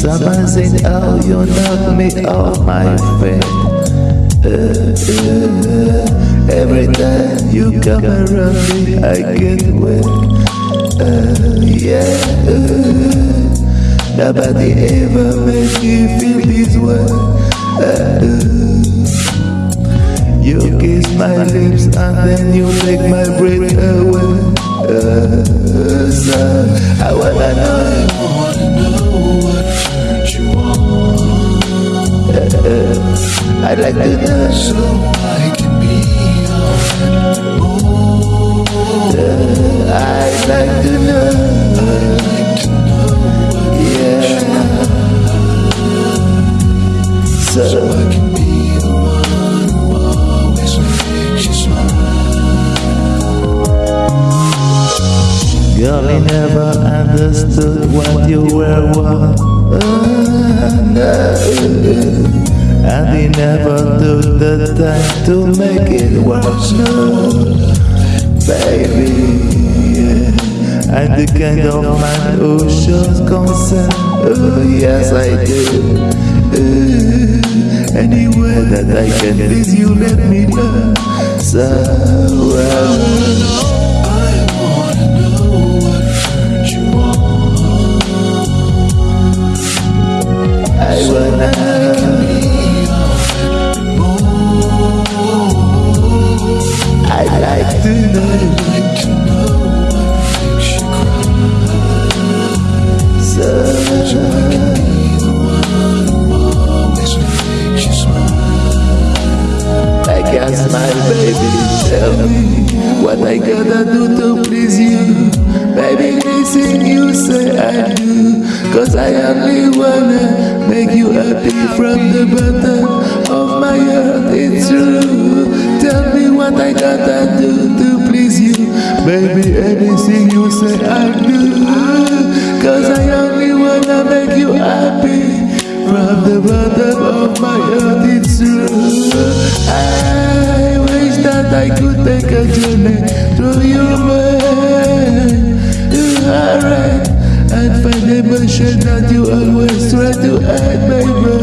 It's amazing how you knock me off my feet. Uh, uh, every time you come around me, I get wet. Uh, yeah. Uh, nobody ever made me feel this way. Uh, you kiss my lips and then you take my breath away. Uh, so I wanna know. I'd like to know so I can be your friend. I'd like to know. I'd like to know Yeah. so So I can be the one who always makes you smile. girl, I never understood what you were worth. Uh, no. And he never took the time to make it work. No, baby. I'm the kind of man who shows concern. Oh, yes, I do. Uh, anywhere that I can please you, let me know. So, well. What I gotta do to please you. Baby, listen, you say I do. Cause I only wanna make you happy from the bottom of my heart. It's true. Tell me what I gotta do to please you. Baby, anything you say I do. Cause I only wanna make you happy. From the bottom of my heart, it's true. I I take a journey through your mind. Alright, and find emotion that you always try to hide, baby.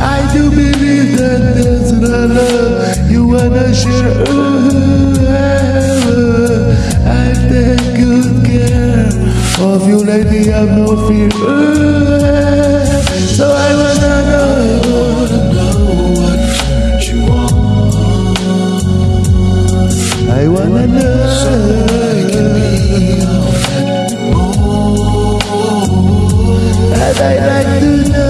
I do believe that there's no love you wanna share. I take good care of you, lady. I've no fear. So I wanna know. And I like to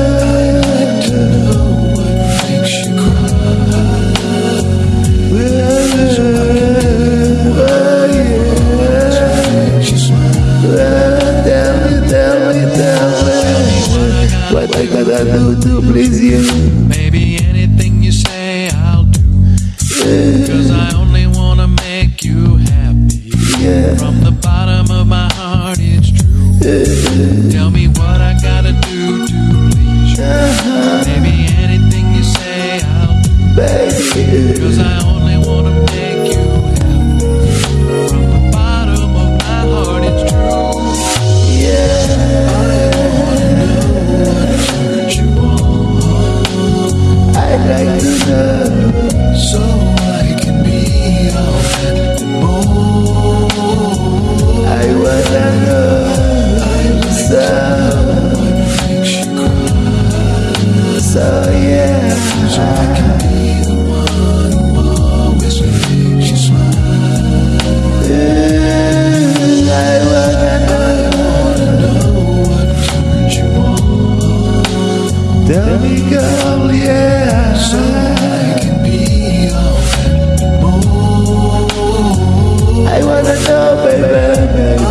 baby.